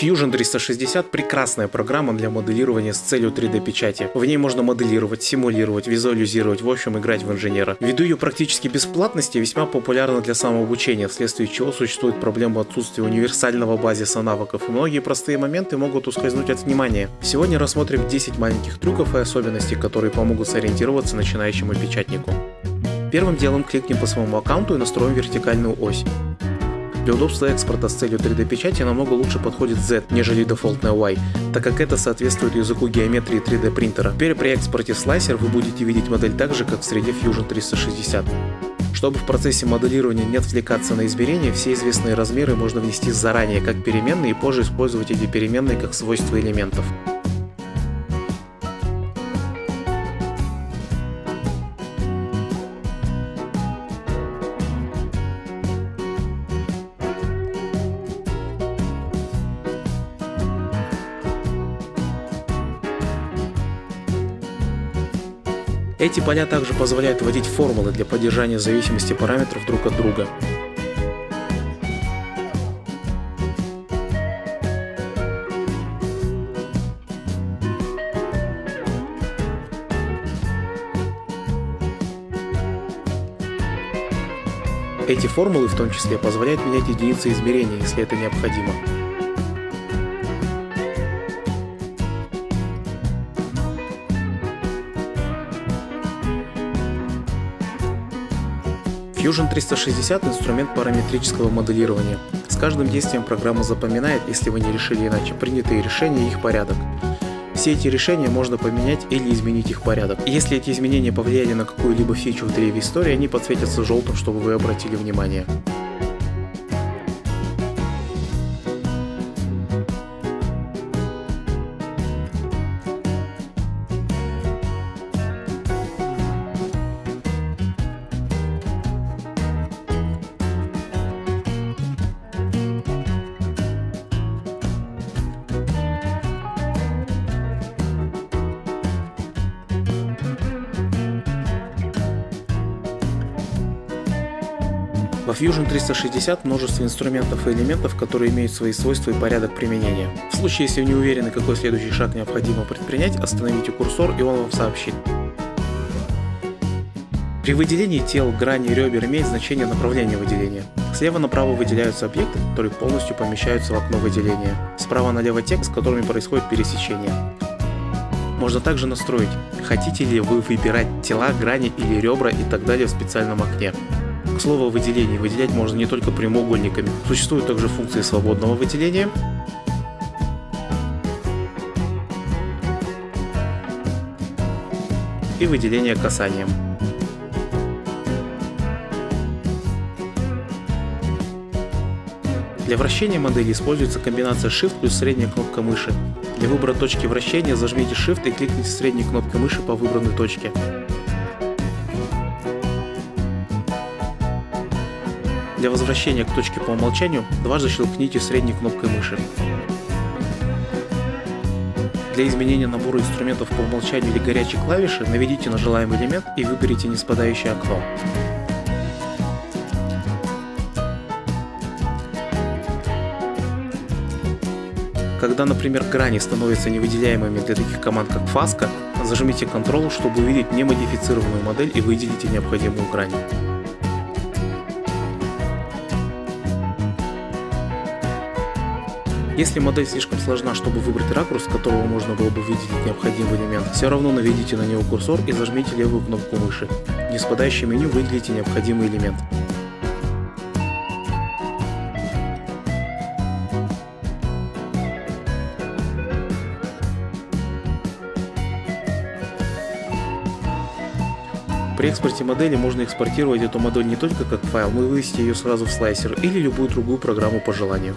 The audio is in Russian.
Fusion 360 прекрасная программа для моделирования с целью 3D печати. В ней можно моделировать, симулировать, визуализировать, в общем играть в инженера. Ввиду ее практически бесплатности весьма популярна для самообучения, вследствие чего существует проблема отсутствия универсального базиса навыков и многие простые моменты могут ускользнуть от внимания. Сегодня рассмотрим 10 маленьких трюков и особенностей, которые помогут сориентироваться начинающему печатнику. Первым делом кликнем по своему аккаунту и настроим вертикальную ось. Для удобства экспорта с целью 3D печати намного лучше подходит Z, нежели дефолтная Y, так как это соответствует языку геометрии 3D принтера. Теперь при экспорте слайсер вы будете видеть модель так же, как в среде Fusion 360. Чтобы в процессе моделирования не отвлекаться на измерения, все известные размеры можно внести заранее как переменные и позже использовать эти переменные как свойства элементов. Эти поля также позволяют вводить формулы для поддержания зависимости параметров друг от друга. Эти формулы в том числе позволяют менять единицы измерения, если это необходимо. Fusion 360 – инструмент параметрического моделирования. С каждым действием программа запоминает, если вы не решили иначе, принятые решения и их порядок. Все эти решения можно поменять или изменить их порядок. Если эти изменения повлияли на какую-либо фичу в древе истории, они подсветятся желтым, чтобы вы обратили внимание. Во Fusion 360 множество инструментов и элементов, которые имеют свои свойства и порядок применения. В случае, если вы не уверены, какой следующий шаг необходимо предпринять, остановите курсор и он вам сообщит. При выделении тел, граней, ребер имеет значение направление выделения. Слева направо выделяются объекты, которые полностью помещаются в окно выделения. Справа налево текст, с которыми происходит пересечение. Можно также настроить, хотите ли вы выбирать тела, грани или ребра и так далее в специальном окне. К слову о выделении, выделять можно не только прямоугольниками. Существуют также функции свободного выделения, и выделения касанием. Для вращения модели используется комбинация Shift плюс средняя кнопка мыши. Для выбора точки вращения зажмите Shift и кликните средней кнопкой мыши по выбранной точке. Для возвращения к точке по умолчанию дважды щелкните средней кнопкой мыши. Для изменения набора инструментов по умолчанию или горячей клавиши наведите на желаемый элемент и выберите неспадающее окно. Когда, например, грани становятся невыделяемыми для таких команд как фаска, зажмите Ctrl, чтобы увидеть немодифицированную модель и выделите необходимую грань. Если модель слишком сложна, чтобы выбрать ракурс, с которого можно было бы выделить необходимый элемент, все равно наведите на него курсор и зажмите левую кнопку мыши. В неспадающем меню выделите необходимый элемент. При экспорте модели можно экспортировать эту модель не только как файл, но и вывести ее сразу в слайсер или любую другую программу по желанию.